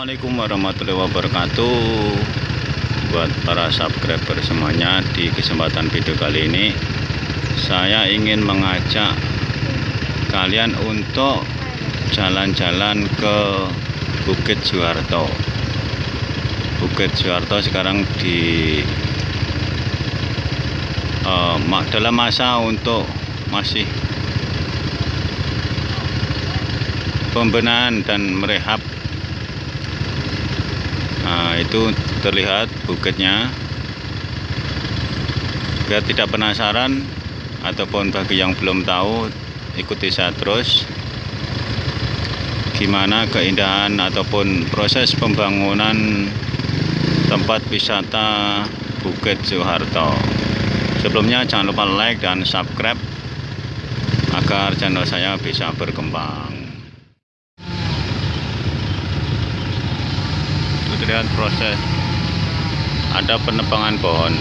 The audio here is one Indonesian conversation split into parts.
Assalamualaikum warahmatullahi wabarakatuh. Buat para subscriber semuanya Di kesempatan video kali ini Saya ingin mengajak Kalian untuk Jalan-jalan ke Bukit Juarto Bukit Juarto sekarang di uh, Dalam masa untuk Masih Pembenahan dan merehab itu terlihat bukitnya. Biar tidak penasaran ataupun bagi yang belum tahu, ikuti saya terus. Gimana keindahan ataupun proses pembangunan tempat wisata Bukit Soeharto. Sebelumnya jangan lupa like dan subscribe agar channel saya bisa berkembang. Terlihat proses. Ada penebangan pohon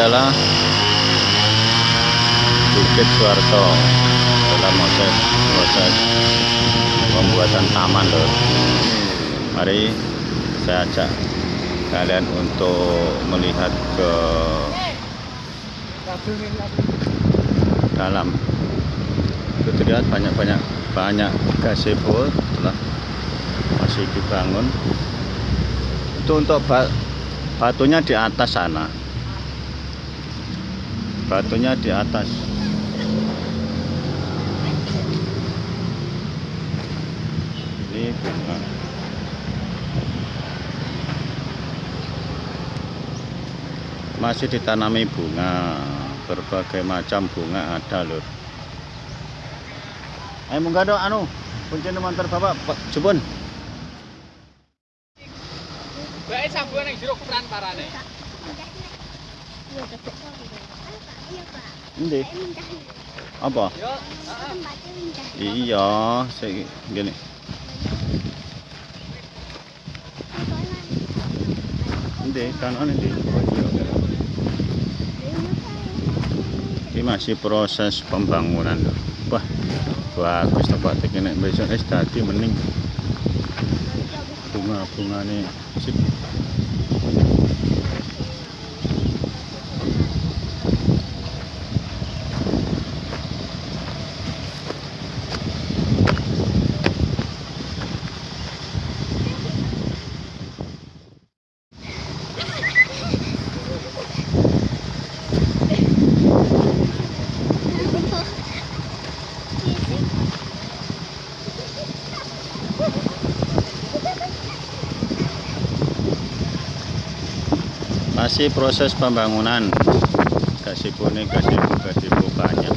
adalah Bukit Suarto dalam proses proses pembuatan taman loh. Mari saya ajak kalian untuk melihat ke dalam. Itu terlihat banyak-banyak banyak gazebo telah masih dibangun. Itu untuk batunya di atas sana batunya di atas. Ini bunga. Masih ditanami bunga. Berbagai macam bunga ada lur. Ayo munggah dong anu kunci mantar bapak. Jebun. Baik sabun yang jeruk peran parane. Hindi. Apa? Iya, saya gini. Hindi, kanan hindi. Ini masih proses pembangunan. Wah, bagus tempat ini besok es tadi mending bunga-bunga nih sip. masih proses pembangunan. Kasih kuning kasih buka dibukanya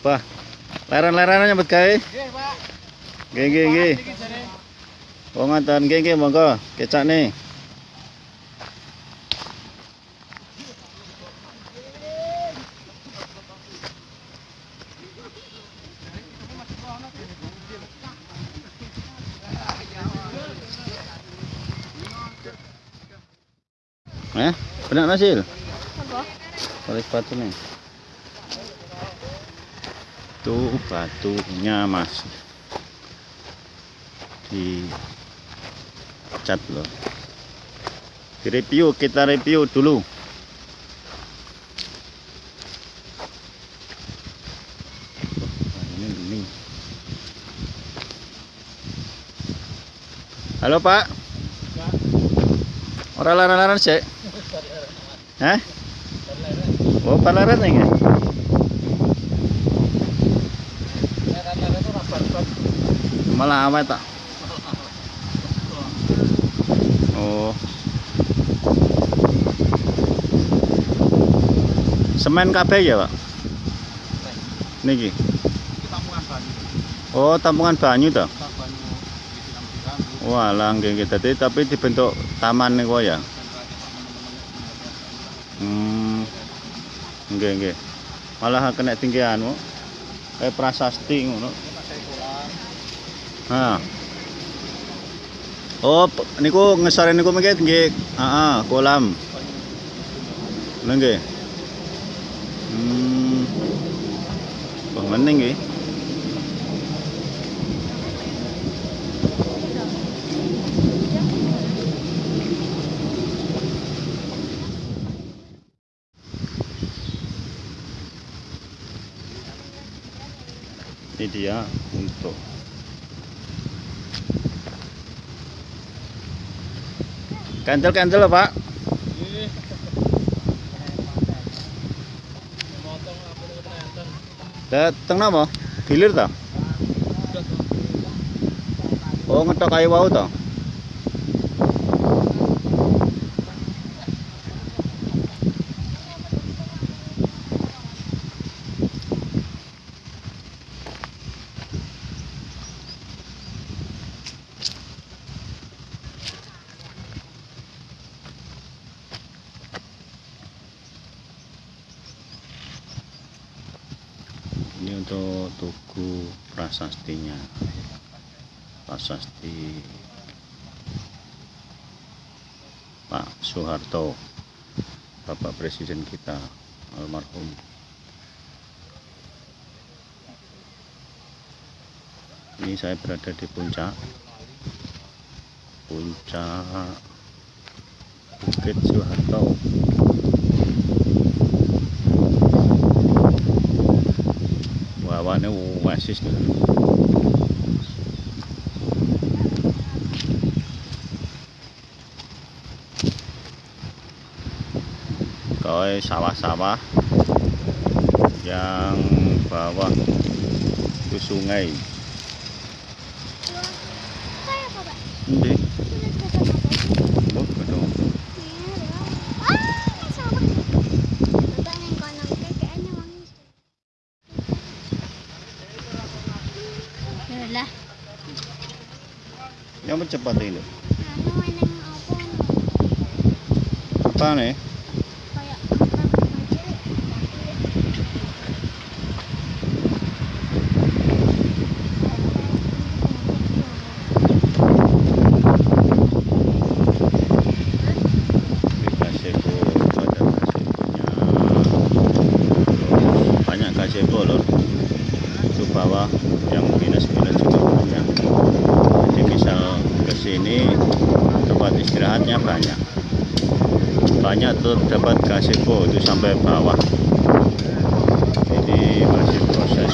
wah leran lerannya buat kai geng nggih nggih mau ngantar geng nggih monggo. Kecak nih. Benar Nasil? Apa? Balik batu nih. Tuh batunya masih di cat loh. Di review kita review dulu. Wah, ini ini. Halo Pak. Orang laran-laran sih. Hah? Oh, palaran ya? Malah apa itu? Oh. Semen kabeh ya, Pak? Niki. Oh, tampungan banyu toh? Wah, langgeng kita tapi dibentuk taman nih, ya. Hmm. Nggih, nggih. Malah kena tinggi anu. Kayak prasasti ngono. Ha. Oh, niku ngesore niku mengke nggih, heeh, kolam. Lha nggih. Hmm. Wah, meneng nggih. Ini dia untuk Kantel-kantel lho, Pak. Dateng napa? Gilir ta? Oh, ngetok kayu wau ta? Ini untuk tugu prasastinya. Prasasti Pak Soeharto, Bapak Presiden kita almarhum. Ini saya berada di puncak puncak Bukit Soeharto. Wawane wasis tuh. Kau sawah-sawah yang bawah ke sungai. Kayak apa, Pak? Ini, Anong cepat ini? Ano, ano, ano, ano. Apaan eh? Istirahatnya banyak. Banyak tuh dapat gazebo itu sampai bawah. Ini masih proses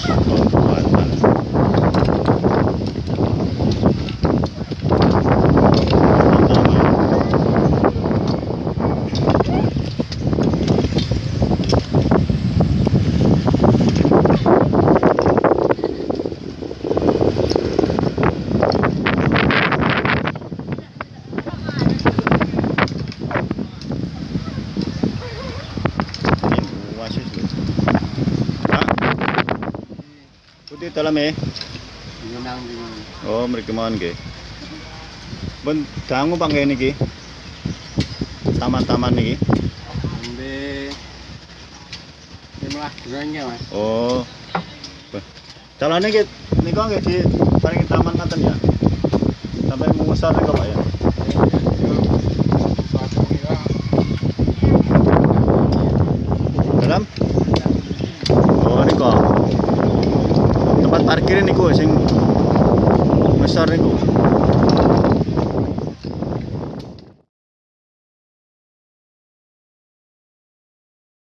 Eh. Oh, mriki mawon nggih. Ben dangu Pak nggih niki. Taman-taman niki. Ambil lima bulannya mas. Oh. Wah. Calonnya nggih niku nggih di paling taman ngoten ya. Sampai mengusar niku Pak ya.